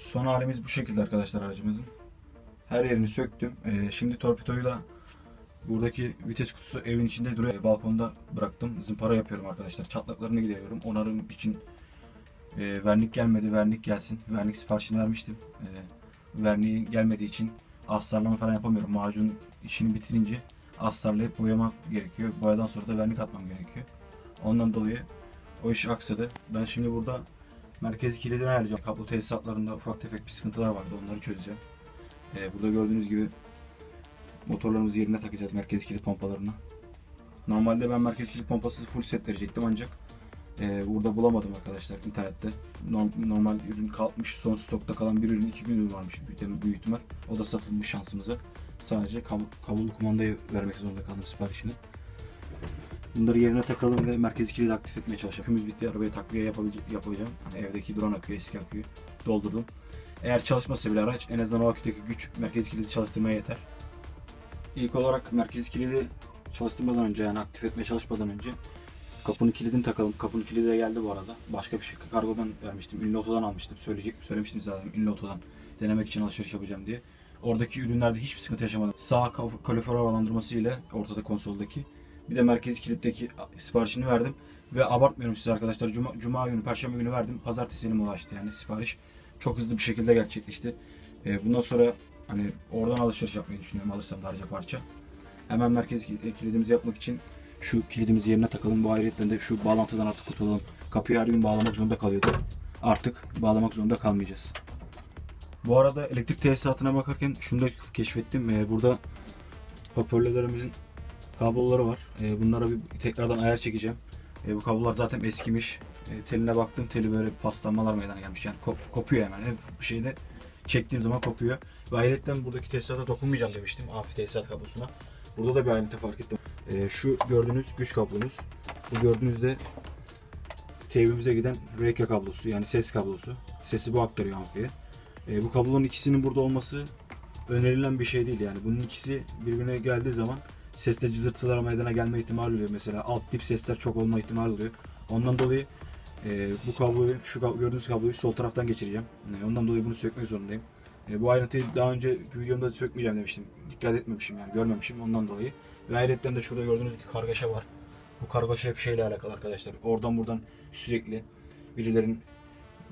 Son halimiz bu şekilde arkadaşlar aracımızın. Her yerini söktüm. Ee, şimdi torpidoyu da buradaki vites kutusu evin içinde duruyor. Balkonda bıraktım. Zımpara yapıyorum arkadaşlar. Çatlaklarını gideriyorum. Onarım için e, vernik gelmedi. Vernik gelsin. Vernik siparişini vermiştim. E, verniği gelmediği için astarlama falan yapamıyorum. Macun işini bitirince astarlayıp boyamak gerekiyor. Boyadan sonra da vernik atmam gerekiyor. Ondan dolayı o iş aksadı. Ben şimdi burada merkezi kilidini ayarlayacağım. Kablo tesisatlarında ufak tefek bir sıkıntılar vardı. Onları çözeceğim. Ee, burada gördüğünüz gibi motorlarımızı yerine takacağız merkezi kilit pompalarına. Normalde ben merkezi kilit pompasız full set verecektim ancak e, burada bulamadım arkadaşlar internette. Norm- normal ürün kalmış, son stokta kalan bir ürün iki gün ürün varmış büyük, ihtimal. O da satılmış şansımıza. Sadece kab- kablolu kumandayı vermek zorunda kaldım siparişini. Bunları yerine takalım ve merkezi kilidi aktif etmeye çalışacağım. Kümüz bitti, arabaya takviye yapacağım. Hani evdeki duran aküyü, eski aküyü doldurdum. Eğer çalışmasa bile araç en azından o aküdeki güç merkezi kilidi çalıştırmaya yeter. İlk olarak merkezi kilidi çalıştırmadan önce yani aktif etmeye çalışmadan önce kapının kilidini takalım. Kapının kilidi de geldi bu arada. Başka bir şey kargodan vermiştim. Ünlü otodan almıştım. Söyleyecek söylemiştim zaten ünlü otodan denemek için alışveriş yapacağım diye. Oradaki ürünlerde hiçbir sıkıntı yaşamadım. Sağ kal- kalorifer havalandırması ile ortada konsoldaki bir de merkezi kilitteki siparişini verdim. Ve abartmıyorum size arkadaşlar. Cuma, Cuma günü, Perşembe günü verdim. Pazartesi elime ulaştı yani sipariş. Çok hızlı bir şekilde gerçekleşti. Ee, bundan sonra hani oradan alışveriş yapmayı düşünüyorum alırsam da harca parça. Hemen merkez kil- kilidimizi yapmak için şu kilidimizi yerine takalım. Bu ayrıyetten de şu bağlantıdan artık kurtulalım. Kapıyı her gün bağlamak zorunda kalıyordu. Artık bağlamak zorunda kalmayacağız. Bu arada elektrik tesisatına bakarken şunu da keşfettim. Ee, burada hoparlörlerimizin kabloları var. Ee, bunlara bir tekrardan ayar çekeceğim. Ee, bu kablolar zaten eskimiş. Ee, teline baktım. Teli böyle paslanmalar meydana gelmiş. Yani kop- kopuyor hemen. Hep bir şeyde çektiğim zaman kopuyor. Ve ayrıca buradaki tesisata dokunmayacağım demiştim. Amfi tesisat kablosuna. Burada da bir ayrıntı fark ettim. Ee, şu gördüğünüz güç kablomuz. Bu gördüğünüz de TV'mize giden RK kablosu yani ses kablosu. Sesi bu aktarıyor amfiye. Ee, bu kabloların ikisinin burada olması önerilen bir şey değil yani. Bunun ikisi birbirine geldiği zaman seste cızırtılar meydana gelme ihtimali oluyor. Mesela alt dip sesler çok olma ihtimali oluyor. Ondan dolayı e, bu kabloyu, şu kab- gördüğünüz kabloyu sol taraftan geçireceğim. E, ondan dolayı bunu sökmek zorundayım. E, bu ayrıntıyı daha önce videomda sökmeyeceğim demiştim. Dikkat etmemişim yani görmemişim ondan dolayı. Ve ayrıca de şurada gördüğünüz gibi kargaşa var. Bu kargaşa hep şeyle alakalı arkadaşlar. Oradan buradan sürekli birilerin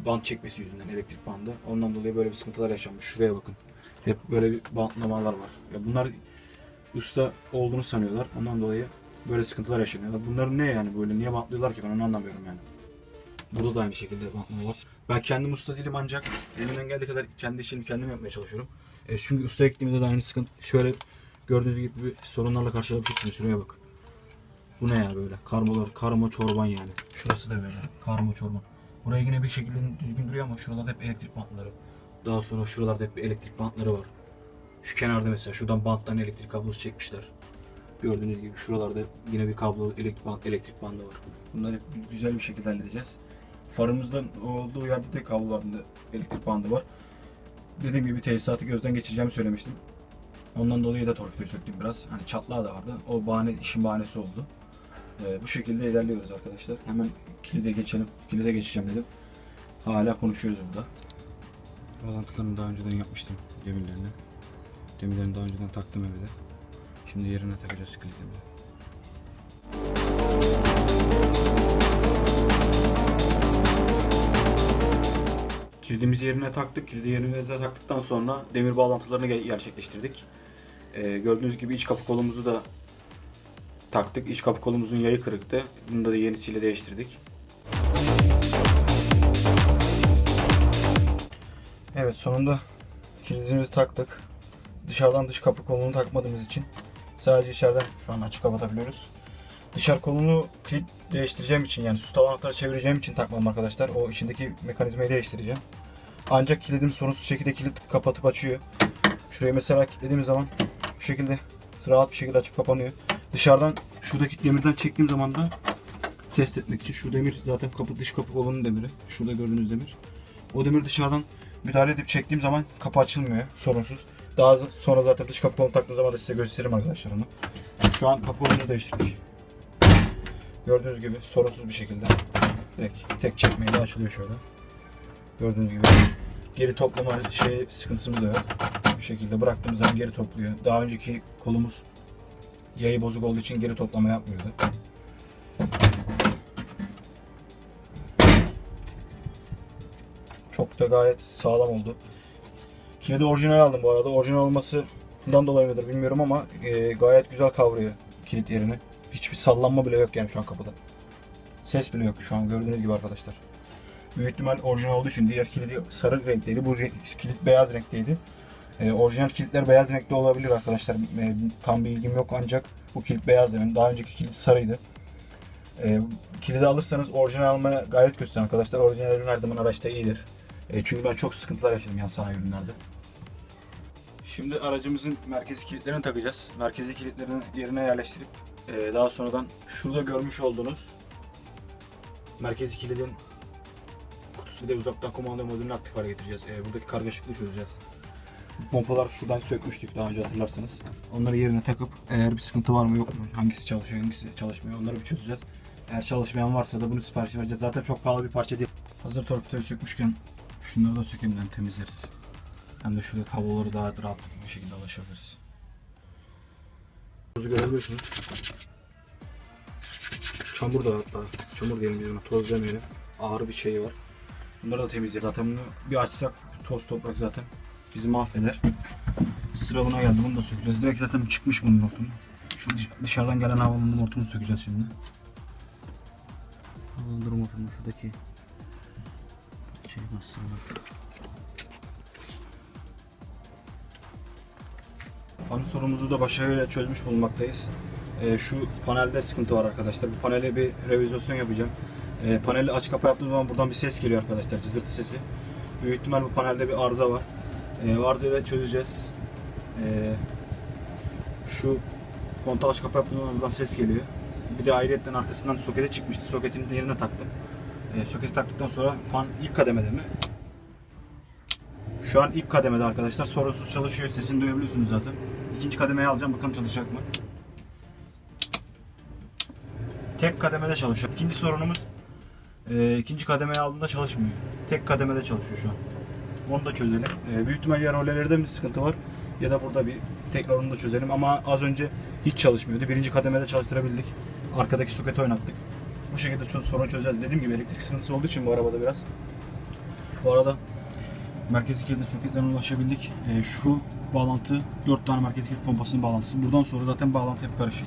bant çekmesi yüzünden elektrik bandı. Ondan dolayı böyle bir sıkıntılar yaşanmış. Şuraya bakın. Hep böyle bir bantlamalar var. Ya bunlar usta olduğunu sanıyorlar. Ondan dolayı böyle sıkıntılar yaşanıyor. Bunların ne yani böyle niye bantlıyorlar ki ben onu anlamıyorum yani. Burada da aynı şekilde bantlama var. Ben kendim usta değilim ancak elimden geldiği kadar kendi işimi kendim yapmaya çalışıyorum. E, çünkü usta ektiğimde de aynı sıkıntı şöyle gördüğünüz gibi sorunlarla karşılaşabilirsiniz. Şuraya bak. Bu ne ya böyle? Karmalar, karma çorban yani. Şurası da böyle. Karma çorban. Buraya yine bir şekilde düzgün duruyor ama şuralarda hep elektrik bantları. Daha sonra şuralarda hep elektrik bantları var. Şu kenarda mesela şuradan banttan elektrik kablosu çekmişler. Gördüğünüz gibi şuralarda yine bir kablo elektrik band, elektrik bandı var. Bunları hep güzel bir şekilde halledeceğiz. Farımızdan olduğu yerde de kablolarında elektrik bandı var. Dediğim gibi tesisatı gözden geçireceğimi söylemiştim. Ondan dolayı da torpidoyu söktüm biraz. Hani çatlağı da vardı. O bahane, işin bahanesi oldu. Ee, bu şekilde ilerliyoruz arkadaşlar. Hemen kilide geçelim. Kilide geçeceğim dedim. Hala konuşuyoruz burada. Bağlantılarını daha önceden yapmıştım demirlerini. Demirlerini daha önceden taktım evde. Şimdi yerine takacağız kilidimizi. Kilidimizi yerine taktık. Kilidi yerine taktıktan sonra demir bağlantılarını ge- gerçekleştirdik. Ee, gördüğünüz gibi iç kapı kolumuzu da taktık. İç kapı kolumuzun yayı kırıktı. Bunu da yenisiyle değiştirdik. Evet sonunda kilidimizi taktık. Dışarıdan dış kapı kolunu takmadığımız için sadece içeriden şu an açık kapatabiliyoruz. Dışarı kolunu kilit değiştireceğim için yani su anahtarı çevireceğim için takmadım arkadaşlar. O içindeki mekanizmayı değiştireceğim. Ancak kilidim sorunsuz şekilde kilit kapatıp açıyor. Şurayı mesela kilitlediğim zaman bu şekilde rahat bir şekilde açıp kapanıyor. Dışarıdan şuradaki demirden çektiğim zaman da test etmek için şu demir zaten kapı dış kapı kolunun demiri. Şurada gördüğünüz demir. O demir dışarıdan müdahale edip çektiğim zaman kapı açılmıyor sorunsuz. Daha sonra zaten dış kapı taktığım zaman da size gösteririm arkadaşlar onu. Şu an kapı değiştirdik. Gördüğünüz gibi sorunsuz bir şekilde direkt tek çekmeyle açılıyor şöyle. Gördüğünüz gibi Geri toplama şey sıkıntısımız da yok. Bu şekilde bıraktığımız zaman geri topluyor. Daha önceki kolumuz yayı bozuk olduğu için geri toplama yapmıyordu. Çok da gayet sağlam oldu. Kilidi orijinal aldım bu arada. Orijinal olmasından dolayı mıdır bilmiyorum ama e, gayet güzel kavruyor kilit yerini. Hiçbir sallanma bile yok yani şu an kapıda. Ses bile yok şu an gördüğünüz gibi arkadaşlar. Büyük ihtimal orijinal olduğu için diğer kilidi sarı renkteydi. Bu kilit beyaz renkteydi. E, orijinal kilitler beyaz renkte olabilir arkadaşlar. E, tam bilgim yok ancak bu kilit beyaz yani. Daha önceki kilit sarıydı. E, kilidi alırsanız orijinal almaya gayret gösterin arkadaşlar. Orijinal ürün her zaman araçta iyidir. E, çünkü ben çok sıkıntılar yaşadım yan sanayi ürünlerde. Şimdi aracımızın merkezi kilitlerini takacağız. Merkezi kilitlerini yerine yerleştirip e, daha sonradan şurada görmüş olduğunuz merkezi kilidin kutusu da uzaktan kumanda modülünü aktif hale getireceğiz. E, buradaki kargaşıklığı çözeceğiz. Pompalar şuradan sökmüştük daha önce hatırlarsanız. Onları yerine takıp eğer bir sıkıntı var mı yok mu, hangisi çalışıyor hangisi çalışmıyor onları bir çözeceğiz. Eğer çalışmayan varsa da bunu sipariş vereceğiz. Zaten çok pahalı bir parça değil. Hazır torpidoyu sökmüşken şunları da sökeyim hem temizleriz. Hem de şurada kabloları daha rahat bir şekilde ulaşabiliriz. Tozu görebiliyorsunuz. Çamur da hatta. Çamur diyelim biz buna. Toz demeyelim. Ağır bir şey var. Bunları da temizleyelim. Zaten bunu bir açsak toz toprak zaten bizi mahveder. Sıra buna geldi. Bunu da sökeceğiz. Direkt zaten çıkmış bunun hortumu. Şu dış- dışarıdan gelen havalandırma hortumunu sökeceğiz şimdi. Havalandırma hortumu şuradaki şey nasıl Fan sorunumuzu da başarıyla çözmüş bulunmaktayız. Ee, şu panelde sıkıntı var arkadaşlar. Bu panele bir revizasyon yapacağım. Ee, paneli aç kapa yaptığım zaman buradan bir ses geliyor arkadaşlar. Cızırtı sesi. Büyük ihtimal bu panelde bir arıza var. O arızayı da çözeceğiz. Ee, şu kontağı aç kapa yaptığım zaman buradan ses geliyor. Bir de ayrıyetten arkasından sokete çıkmıştı. Soketini yerine taktım. Ee, soketi taktıktan sonra fan ilk kademede mi? Şu an ilk kademede arkadaşlar. Sorunsuz çalışıyor. Sesini duyabiliyorsunuz zaten. İkinci kademeyi alacağım. Bakalım çalışacak mı? Tek kademede çalışıyor. İkinci sorunumuz e, ikinci kademeyi aldığında çalışmıyor. Tek kademede çalışıyor şu an. Onu da çözelim. E, büyük ihtimal ya rolelerde mi sıkıntı var ya da burada bir tekrar onu da çözelim. Ama az önce hiç çalışmıyordu. Birinci kademede çalıştırabildik. Arkadaki soketi oynattık. Bu şekilde çö- sorun çözeceğiz. Dediğim gibi elektrik sıkıntısı olduğu için bu arabada biraz. Bu arada merkezi kilidin soketlerine ulaşabildik. E, şu bağlantı 4 tane merkezi kilit pompasının bağlantısı. Buradan sonra zaten bağlantı hep karışık.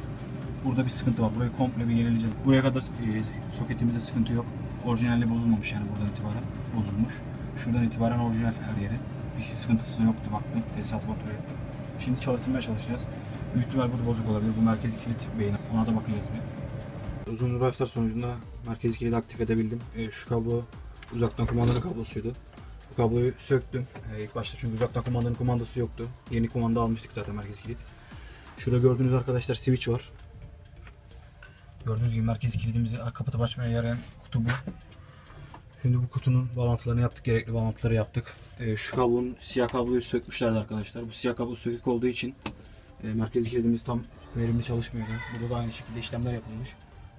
Burada bir sıkıntı var. Burayı komple bir yenileyeceğiz. Buraya kadar e, soketimizde sıkıntı yok. Orijinali bozulmamış yani buradan itibaren bozulmuş. Şuradan itibaren orijinal her yeri. Bir sıkıntısı yoktu baktım. Tesisat kontrol ettim. Şimdi çalıştırmaya çalışacağız. Büyük ihtimal burada bozuk olabilir. Bu merkezi kilit beyni. Ona da bakacağız bir. Uzun uğraşlar sonucunda merkezi kilidi aktif edebildim. E, şu kablo uzaktan kumandanın kablosuydu. Bu kabloyu söktüm. Ee, ilk başta çünkü uzaktan kumandanın kumandası yoktu. Yeni kumanda almıştık zaten merkez kilit. Şurada gördüğünüz arkadaşlar switch var. Gördüğünüz gibi merkez kilidimizi kapatıp açmaya yarayan kutu bu. Şimdi bu kutunun bağlantılarını yaptık. Gerekli bağlantıları yaptık. Ee, şu kablonun siyah kabloyu sökmüşlerdi arkadaşlar. Bu siyah kablo sökük olduğu için e, merkez kilidimiz tam verimli çalışmıyordu. Burada da aynı şekilde işlemler yapılmış.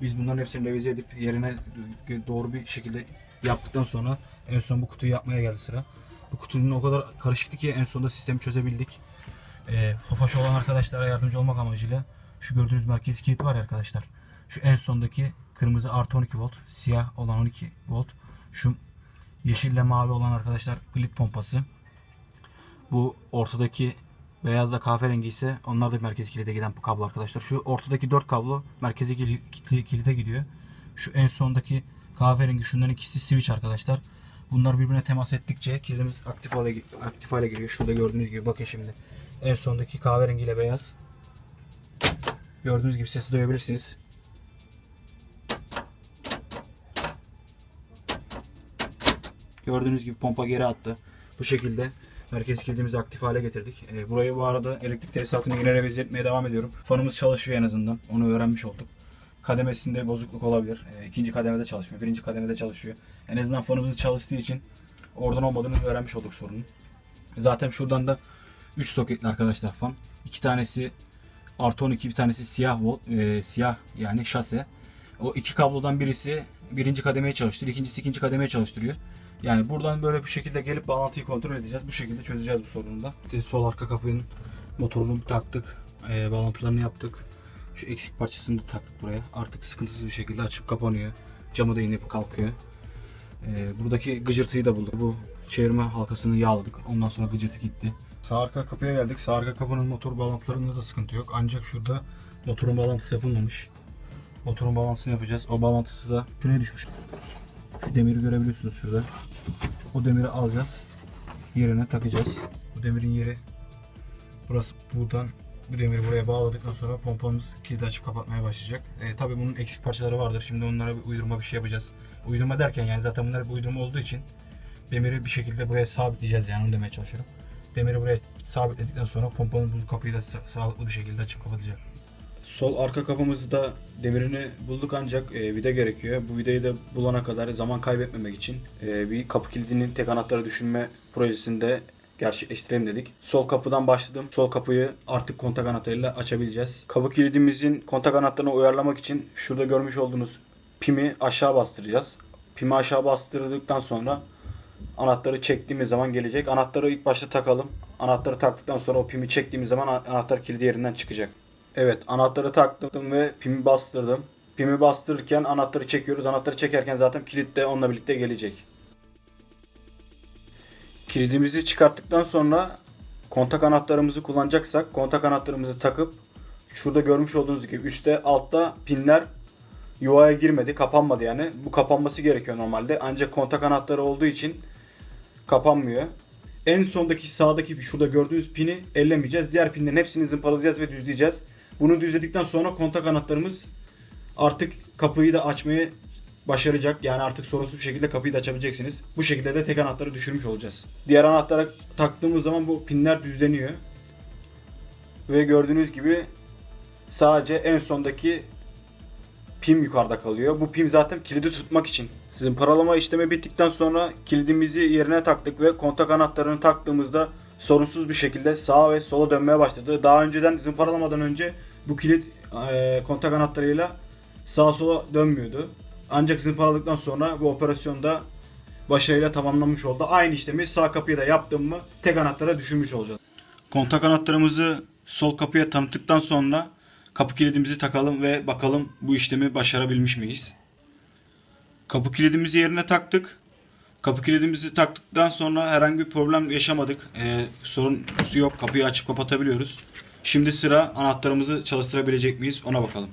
Biz bunların hepsini revize edip yerine doğru bir şekilde yaptıktan sonra en son bu kutuyu yapmaya geldi sıra. Bu kutunun o kadar karışıktı ki en sonunda sistemi çözebildik. E, Tofaş olan arkadaşlara yardımcı olmak amacıyla şu gördüğünüz merkez kilit var ya arkadaşlar. Şu en sondaki kırmızı artı 12 volt, siyah olan 12 volt. Şu yeşille mavi olan arkadaşlar glit pompası. Bu ortadaki beyazla kahverengi ise onlar da merkez kilide giden bu kablo arkadaşlar. Şu ortadaki 4 kablo merkezi kili- kili- kilide gidiyor. Şu en sondaki kahverengi şunların ikisi switch arkadaşlar. Bunlar birbirine temas ettikçe kilidimiz aktif hale, aktif hale giriyor. Şurada gördüğünüz gibi bakın şimdi. En sondaki kahverengi ile beyaz. Gördüğünüz gibi sesi duyabilirsiniz. Gördüğünüz gibi pompa geri attı. Bu şekilde merkez kilidimizi aktif hale getirdik. Ee, burayı bu arada elektrik tesisatını yine revize etmeye devam ediyorum. Fanımız çalışıyor en azından. Onu öğrenmiş olduk. Kademesinde bozukluk olabilir. Ee, ikinci kademede çalışmıyor. Birinci kademede çalışıyor. En azından fanımız çalıştığı için oradan olmadığını öğrenmiş olduk sorunun. Zaten şuradan da 3 soketli arkadaşlar fan. İki tanesi artı 12 bir tanesi siyah volt, e, siyah yani şase. O iki kablodan birisi birinci kademeye çalıştırıyor. ikincisi ikinci kademeye çalıştırıyor. Yani buradan böyle bir şekilde gelip bağlantıyı kontrol edeceğiz. Bu şekilde çözeceğiz bu sorunu da. Sol arka kapının motorunu taktık. Ee, bağlantılarını yaptık. Şu eksik parçasını da taktık buraya. Artık sıkıntısız bir şekilde açıp kapanıyor. Camı da inip kalkıyor. Ee, buradaki gıcırtıyı da bulduk. Bu çevirme halkasını yağladık. Ondan sonra gıcırtı gitti. Sağ arka kapıya geldik. Sağ arka kapının motor bağlantılarında da sıkıntı yok. Ancak şurada motorun bağlantısı yapılmamış. Motorun bağlantısını yapacağız. O bağlantısı da şuraya düşmüş. Şu demiri görebiliyorsunuz şurada. O demiri alacağız. Yerine takacağız. Bu demirin yeri burası buradan bu demiri buraya bağladıktan sonra pompamız kilidi açıp kapatmaya başlayacak. E, tabii bunun eksik parçaları vardır. Şimdi onlara bir uydurma bir şey yapacağız. Uydurma derken yani zaten bunlar bir uydurma olduğu için demiri bir şekilde buraya sabitleyeceğiz yani onu demeye çalışıyorum. Demiri buraya sabitledikten sonra pompanın bu kapıyı da sa- sağlıklı bir şekilde açıp kapatacak. Sol arka kapımızı da demirini bulduk ancak e, vida gerekiyor. Bu vidayı da bulana kadar zaman kaybetmemek için e, bir kapı kilidinin tek anahtarı düşünme projesinde gerçekleştirelim dedik. Sol kapıdan başladım. Sol kapıyı artık kontak anahtarıyla açabileceğiz. Kapı kilidimizin kontak anahtarını uyarlamak için şurada görmüş olduğunuz pimi aşağı bastıracağız. Pimi aşağı bastırdıktan sonra anahtarı çektiğimiz zaman gelecek. Anahtarı ilk başta takalım. Anahtarı taktıktan sonra o pimi çektiğimiz zaman anahtar kilidi yerinden çıkacak. Evet anahtarı taktım ve pimi bastırdım. Pimi bastırırken anahtarı çekiyoruz. Anahtarı çekerken zaten kilit de onunla birlikte gelecek. Kilidimizi çıkarttıktan sonra kontak anahtarımızı kullanacaksak kontak anahtarımızı takıp şurada görmüş olduğunuz gibi üstte altta pinler yuvaya girmedi, kapanmadı yani. Bu kapanması gerekiyor normalde. Ancak kontak anahtarı olduğu için kapanmıyor. En sondaki sağdaki şurada gördüğünüz pini ellemeyeceğiz. Diğer pinlerin hepsini zımparalayacağız ve düzleyeceğiz. Bunu düzledikten sonra kontak anahtarımız artık kapıyı da açmayı başaracak. Yani artık sorunsuz bir şekilde kapıyı da açabileceksiniz. Bu şekilde de tek anahtarı düşürmüş olacağız. Diğer anahtara taktığımız zaman bu pinler düzleniyor. Ve gördüğünüz gibi sadece en sondaki pim yukarıda kalıyor. Bu pim zaten kilidi tutmak için. Sizin paralama işlemi bittikten sonra kilidimizi yerine taktık ve kontak anahtarını taktığımızda sorunsuz bir şekilde sağa ve sola dönmeye başladı. Daha önceden zımparalamadan önce bu kilit e, kontak anahtarıyla sağa sola dönmüyordu. Ancak zımparaladıktan sonra bu operasyonda başarıyla tamamlanmış oldu. Aynı işlemi sağ kapıya da yaptım mı tek anahtara düşürmüş olacağız. Kontak anahtarımızı sol kapıya tanıttıktan sonra kapı kilidimizi takalım ve bakalım bu işlemi başarabilmiş miyiz? Kapı kilidimizi yerine taktık. Kapı kilidimizi taktıktan sonra herhangi bir problem yaşamadık. Ee, sorun yok. Kapıyı açıp kapatabiliyoruz. Şimdi sıra anahtarımızı çalıştırabilecek miyiz? Ona bakalım.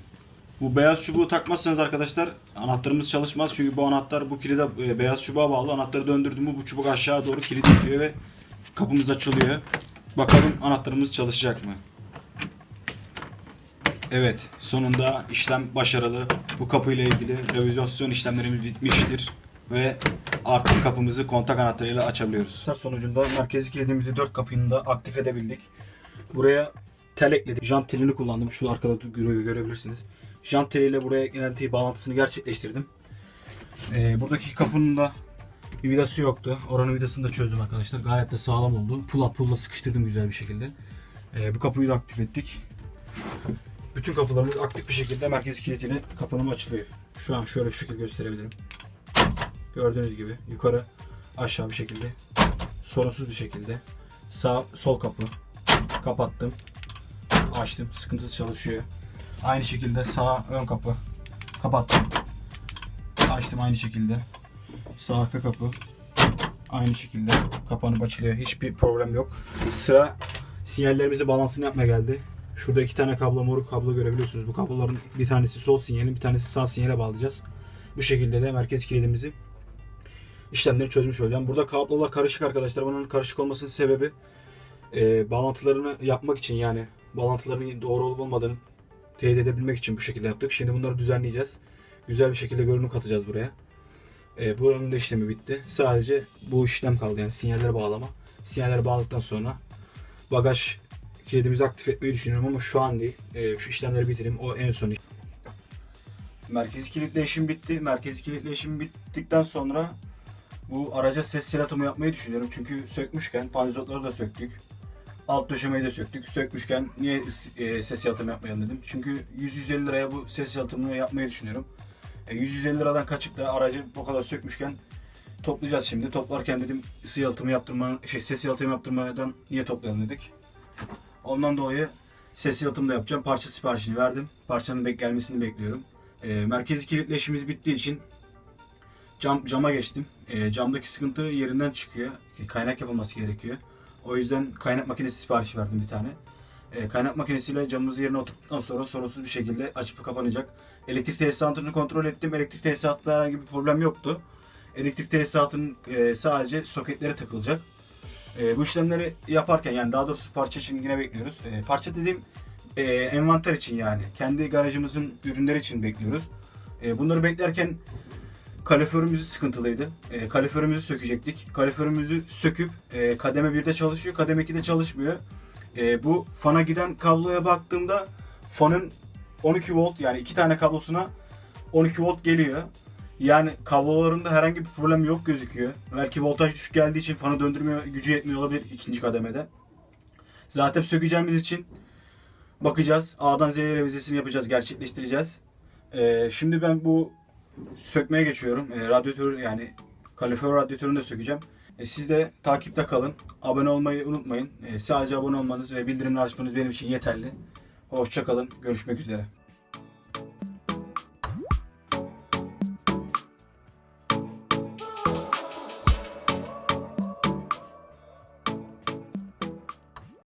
Bu beyaz çubuğu takmazsanız arkadaşlar anahtarımız çalışmaz. Çünkü bu anahtar bu kilide e, beyaz çubuğa bağlı. Anahtarı döndürdüm bu çubuk aşağı doğru kilidi yapıyor ve kapımız açılıyor. Bakalım anahtarımız çalışacak mı? Evet, sonunda işlem başarılı. Bu kapıyla ilgili revizyon işlemlerimiz bitmiştir ve artık kapımızı kontak anahtarıyla açabiliyoruz. Sonucunda merkezi kilidimizi dört kapının da aktif edebildik. Buraya tel ekledim. Jant telini kullandım. Şu arkada göre- görebilirsiniz. Jant teliyle buraya eklenti bağlantısını gerçekleştirdim. Ee, buradaki kapının da bir vidası yoktu. Oranın vidasını da çözdüm arkadaşlar. Gayet de sağlam oldu. Pull pulla sıkıştırdım güzel bir şekilde. Ee, bu kapıyı da aktif ettik. Bütün kapılarımız aktif bir şekilde merkez kilitiyle kapanımı açılıyor. Şu an şöyle şu şekilde gösterebilirim. Gördüğünüz gibi yukarı aşağı bir şekilde sorunsuz bir şekilde sağ sol kapı kapattım. Açtım. Sıkıntısız çalışıyor. Aynı şekilde sağ ön kapı kapattım. Açtım aynı şekilde. Sağ arka kapı aynı şekilde kapanıp açılıyor. Hiçbir problem yok. Sıra sinyallerimizi balansını yapmaya geldi. Şurada iki tane kablo moruk kablo görebiliyorsunuz. Bu kabloların bir tanesi sol sinyalin bir tanesi sağ sinyale bağlayacağız. Bu şekilde de merkez kilidimizi işlemleri çözmüş olacağım. Burada kablolar karışık arkadaşlar. Bunun karışık olmasının sebebi e, bağlantılarını yapmak için yani bağlantıların doğru olup olmadığını teyit edebilmek için bu şekilde yaptık. Şimdi bunları düzenleyeceğiz. Güzel bir şekilde görünüm katacağız buraya. E, buranın da işlemi bitti. Sadece bu işlem kaldı yani sinyalleri bağlama. Sinyalleri bağladıktan sonra bagaj kilidimizi aktif etmeyi düşünüyorum ama şu an değil. E, şu işlemleri bitireyim. O en son iş. Merkezi kilitle işim bitti. Merkezi kilitle işim bittikten sonra bu araca ses yaratımı yapmayı düşünüyorum. Çünkü sökmüşken panzotları da söktük. Alt döşemeyi de söktük. Sökmüşken niye e, ses yalıtımı yapmayalım dedim. Çünkü 100-150 liraya bu ses yalıtımını yapmayı düşünüyorum. E, 100-150 liradan kaçıp da aracı bu kadar sökmüşken toplayacağız şimdi. Toplarken dedim ısı yalıtımı yaptırma, şey ses yalıtımı yaptırmadan niye toplayalım dedik. Ondan dolayı ses yalıtımı da yapacağım. Parça siparişini verdim. Parçanın bek gelmesini bekliyorum. Ee, merkezi kilitle işimiz bittiği için cam cama geçtim. Ee, camdaki sıkıntı yerinden çıkıyor. Kaynak yapılması gerekiyor. O yüzden kaynak makinesi siparişi verdim bir tane. Ee, kaynak makinesiyle camımızı yerine oturttuktan sonra sorunsuz bir şekilde açıp kapanacak. Elektrik tesisatını kontrol ettim. Elektrik tesisatında herhangi bir problem yoktu. Elektrik tesisatının e, sadece soketlere takılacak. E, bu işlemleri yaparken yani daha doğrusu parça için yine bekliyoruz. E, parça dediğim e, envanter için yani. Kendi garajımızın ürünleri için bekliyoruz. E, bunları beklerken kaloriferimiz sıkıntılıydı. E, kaloriferimizi sökecektik. Kaloriferimizi söküp e, kademe 1'de çalışıyor, kademe 2'de çalışmıyor. E, bu fana giden kabloya baktığımda fanın 12 volt yani iki tane kablosuna 12 volt geliyor. Yani kablolarında herhangi bir problem yok gözüküyor. Belki voltaj düşük geldiği için fanı döndürmüyor, gücü yetmiyor olabilir ikinci kademede. Zaten sökeceğimiz için bakacağız. A'dan Z'ye revizesini yapacağız, gerçekleştireceğiz. Ee, şimdi ben bu sökmeye geçiyorum. Ee, radyatör yani kalorifer radyatörünü de sökeceğim. Ee, siz de takipte kalın. Abone olmayı unutmayın. Ee, sadece abone olmanız ve bildirimleri açmanız benim için yeterli. Hoşça kalın. Görüşmek üzere.